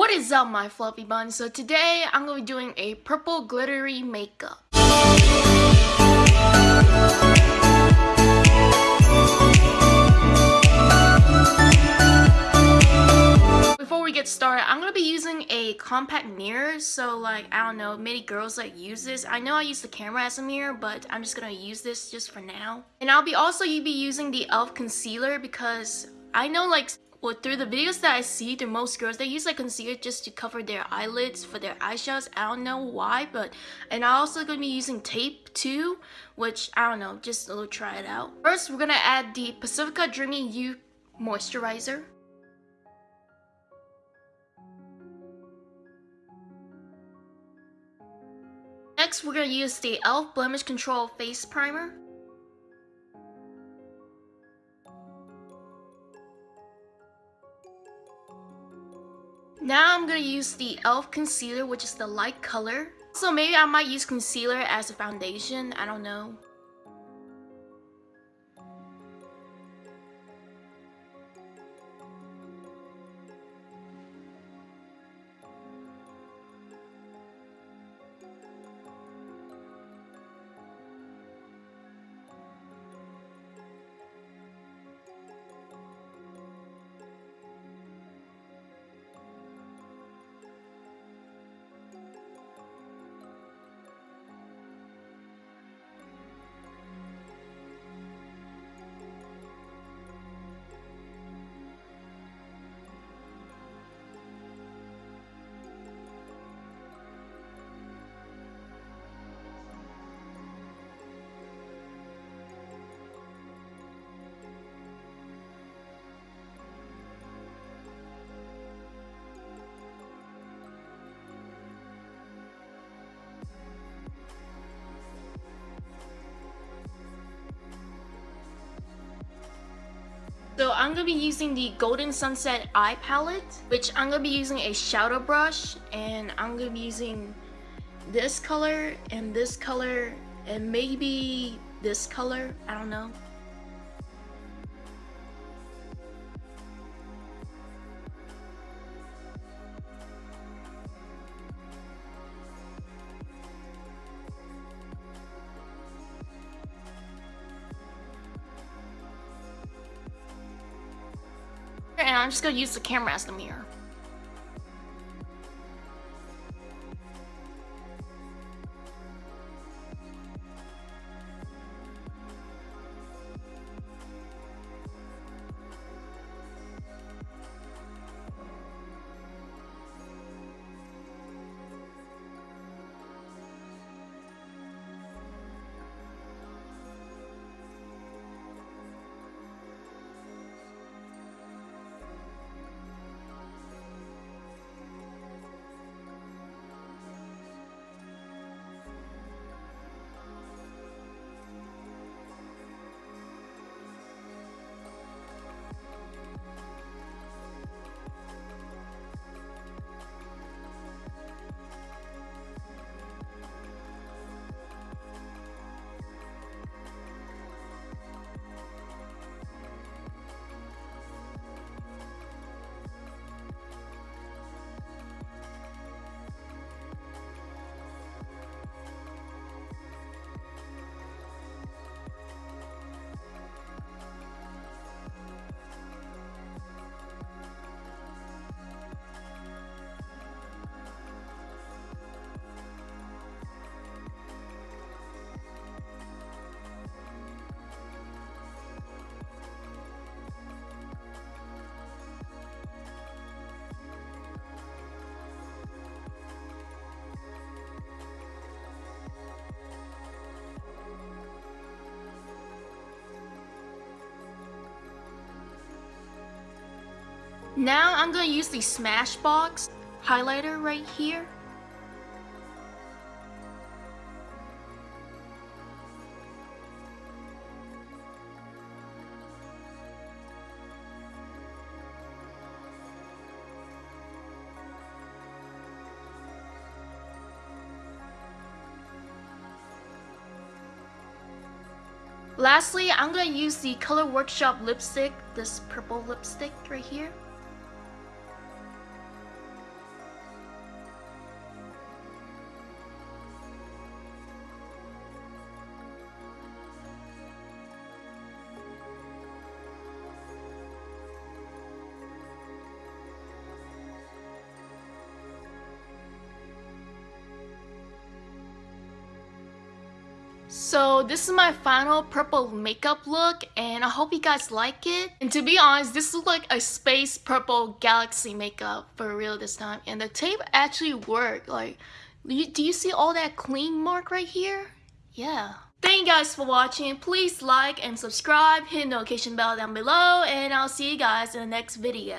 What is up my fluffy buns? So today I'm going to be doing a purple glittery makeup. Before we get started, I'm going to be using a compact mirror. So like, I don't know, many girls like use this. I know I use the camera as a mirror, but I'm just going to use this just for now. And I'll be also you be using the e.l.f. concealer because I know like well, through the videos that I see, the most girls, they use like concealer just to cover their eyelids for their eyeshadows. I don't know why, but, and I'm also going to be using tape too, which, I don't know, just a little try it out. First, we're going to add the Pacifica Dreamy You Moisturizer. Next, we're going to use the e.l.f. Blemish Control Face Primer. Now I'm going to use the e.l.f. concealer, which is the light color. So maybe I might use concealer as a foundation, I don't know. So I'm going to be using the Golden Sunset Eye Palette, which I'm going to be using a shadow brush, and I'm going to be using this color, and this color, and maybe this color, I don't know. I'm just gonna use the camera as the mirror. Now I'm going to use the Smashbox highlighter right here. Lastly, I'm going to use the Color Workshop lipstick, this purple lipstick right here. So this is my final purple makeup look and I hope you guys like it. And to be honest, this is like a space purple galaxy makeup for real this time. And the tape actually worked. Like, do you see all that clean mark right here? Yeah. Thank you guys for watching. Please like and subscribe, hit the notification bell down below, and I'll see you guys in the next video.